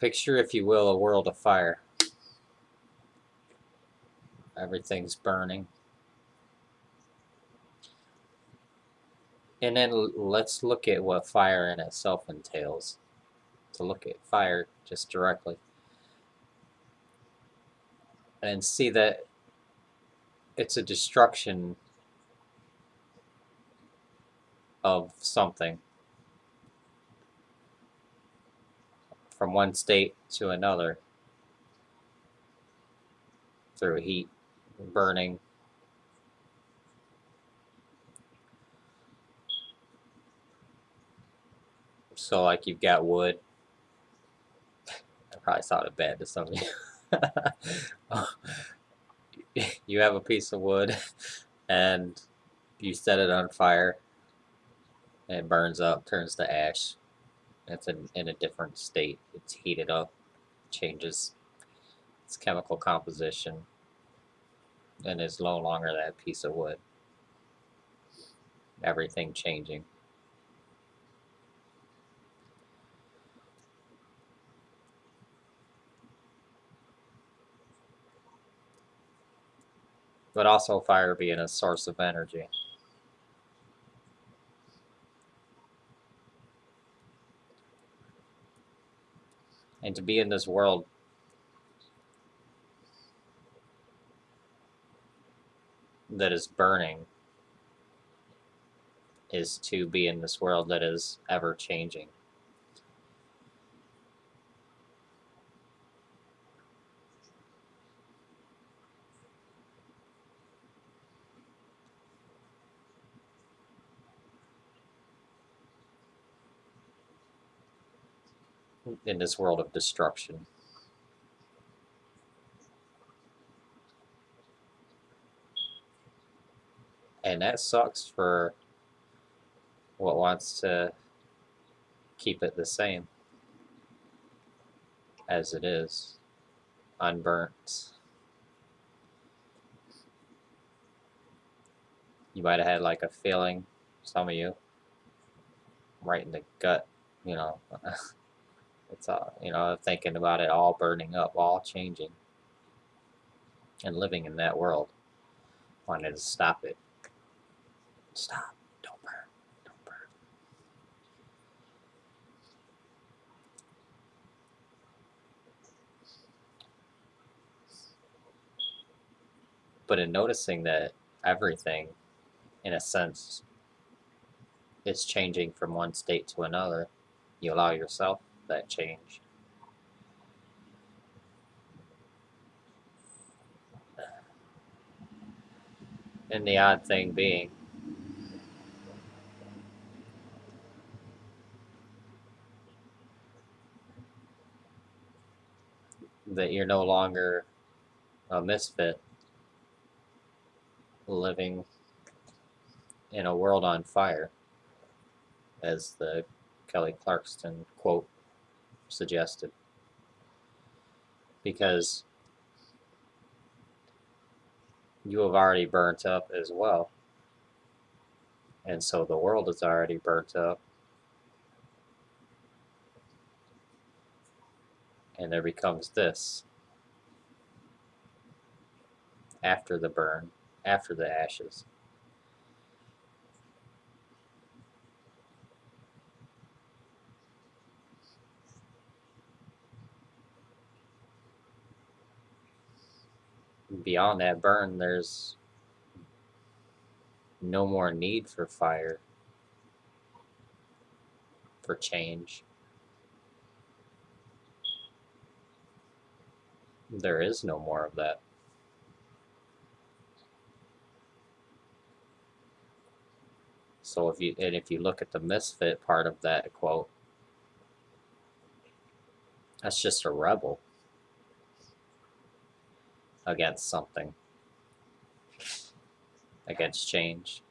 Picture, if you will, a world of fire. Everything's burning. And then let's look at what fire in itself entails. To look at fire just directly. And see that it's a destruction of something. From one state to another through heat, burning. So like you've got wood. I probably sounded bad to some of you. Oh. you have a piece of wood and you set it on fire and it burns up, turns to ash. It's in, in a different state. It's heated up, changes its chemical composition, and is no longer that piece of wood. Everything changing. But also fire being a source of energy. And to be in this world that is burning is to be in this world that is ever changing. In this world of destruction. And that sucks for what wants to keep it the same as it is, unburnt. You might have had like a feeling, some of you, right in the gut, you know. It's all, you know, thinking about it all burning up, all changing, and living in that world. Wanted to stop it. Stop. Don't burn. Don't burn. But in noticing that everything, in a sense, is changing from one state to another, you allow yourself that change. And the odd thing being, that you're no longer a misfit living in a world on fire, as the Kelly Clarkson quote suggested. Because you have already burnt up as well. And so the world is already burnt up. And there becomes this after the burn, after the ashes. Beyond that burn, there's no more need for fire, for change. There is no more of that. So if you and if you look at the misfit part of that quote, that's just a rebel against something, against change.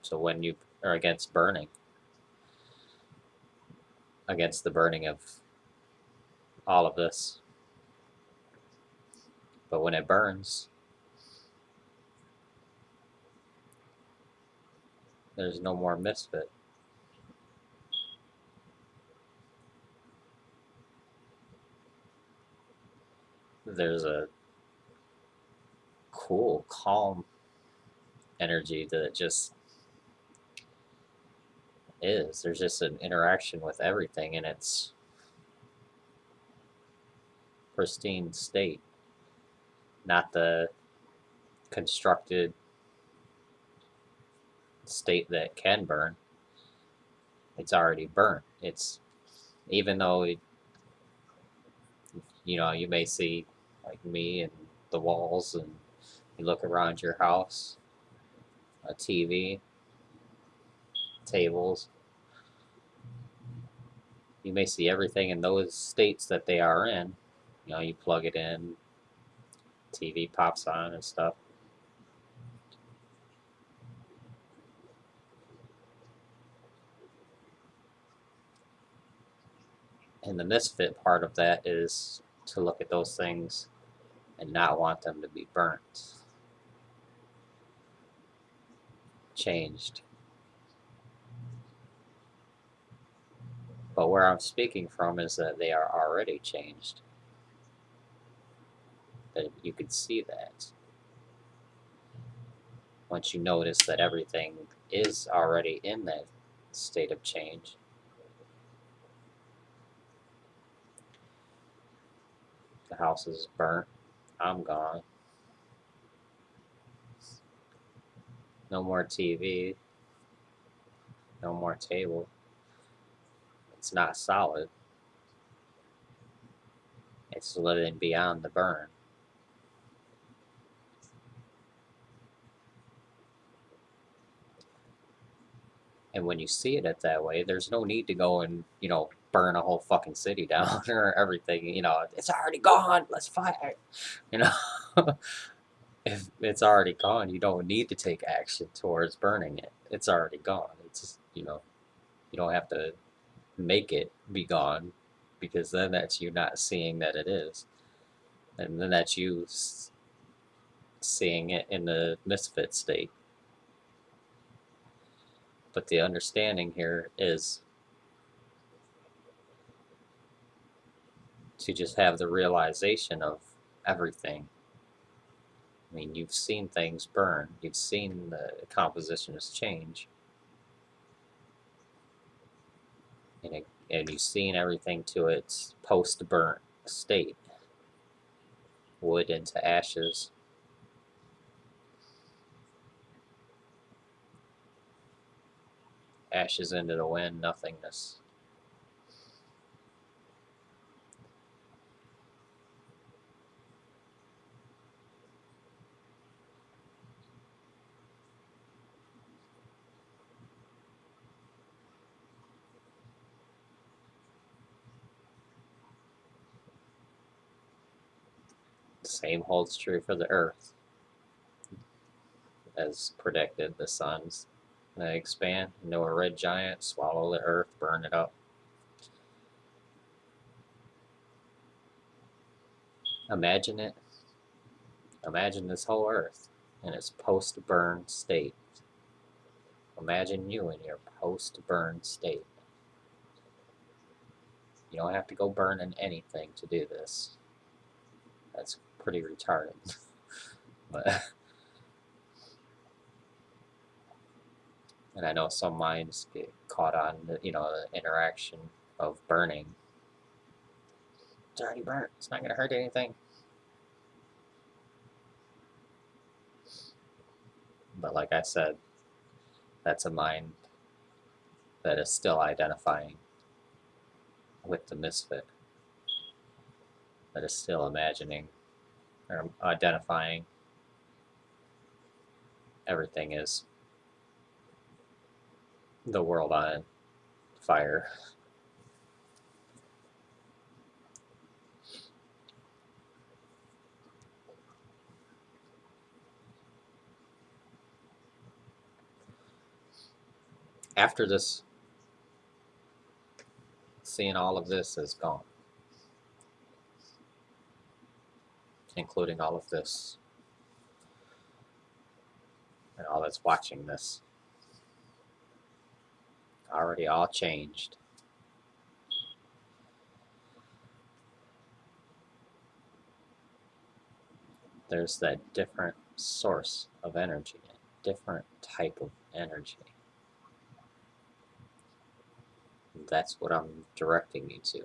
So when you are against burning, against the burning of all of this. But when it burns, there's no more misfit. There's a cool, calm energy that just is. There's just an interaction with everything in its pristine state, not the constructed state that can burn. It's already burnt. It's even though it, you know you may see like me and the walls and you look around your house, a TV, tables. You may see everything in those states that they are in. You know, you plug it in, TV pops on and stuff. And the misfit part of that is to look at those things and not want them to be burnt, changed. But where I'm speaking from is that they are already changed. That you can see that. Once you notice that everything is already in that state of change, the house is burnt, I'm gone. No more TV, no more table. It's not solid. It's living beyond the burn. And when you see it at that way, there's no need to go and, you know, burn a whole fucking city down or everything. You know, it's already gone. Let's fight. You know, if it's already gone, you don't need to take action towards burning it. It's already gone. It's just, you know, you don't have to make it be gone because then that's you not seeing that it is. And then that's you seeing it in the misfit state. But the understanding here is to just have the realization of everything. I mean, you've seen things burn, you've seen the compositions change, and, it, and you've seen everything to its post burnt state wood into ashes. Ashes into the wind, nothingness. Same holds true for the Earth. As predicted, the suns they expand into a red giant, swallow the Earth, burn it up. Imagine it. Imagine this whole Earth in its post-burn state. Imagine you in your post-burn state. You don't have to go burning anything to do this. That's pretty retarded. but and I know some minds get caught on you know the interaction of burning. It's already burnt. It's not gonna hurt anything. But like I said, that's a mind that is still identifying with the misfit. That is still imagining identifying everything is the world on fire. After this, seeing all of this is gone. Including all of this and all that's watching this already all changed there's that different source of energy, a different type of energy. That's what I'm directing you to.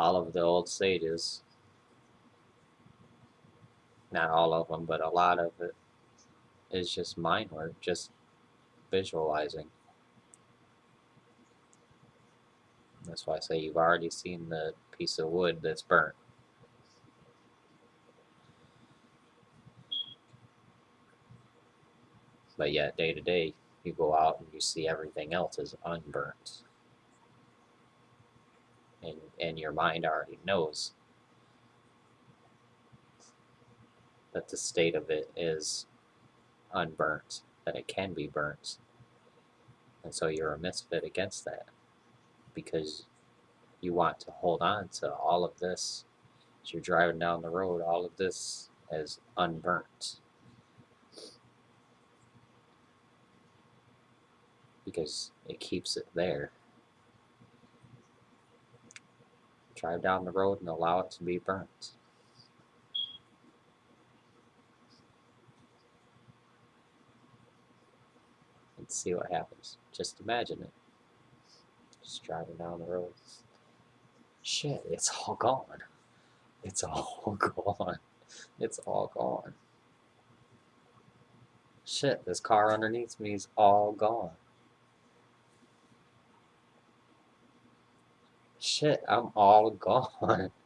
All of the old sages, not all of them, but a lot of it is just mind work, just visualizing. That's why I say you've already seen the piece of wood that's burnt. But yet, day to day, you go out and you see everything else is unburnt. And, and your mind already knows that the state of it is unburnt, that it can be burnt. And so you're a misfit against that because you want to hold on to all of this as you're driving down the road, all of this as unburnt. Because it keeps it there. Drive down the road and allow it to be burnt. And see what happens. Just imagine it. Just driving down the road. Shit, it's all gone. It's all gone. It's all gone. Shit, this car underneath me is all gone. Shit, I'm all gone.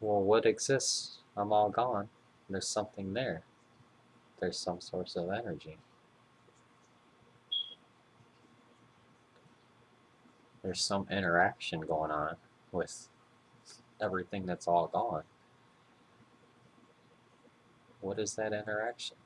Well, what exists? I'm all gone. There's something there. There's some source of energy. There's some interaction going on with everything that's all gone. What is that interaction?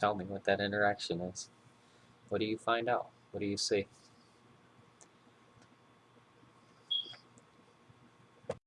Tell me what that interaction is. What do you find out? What do you see?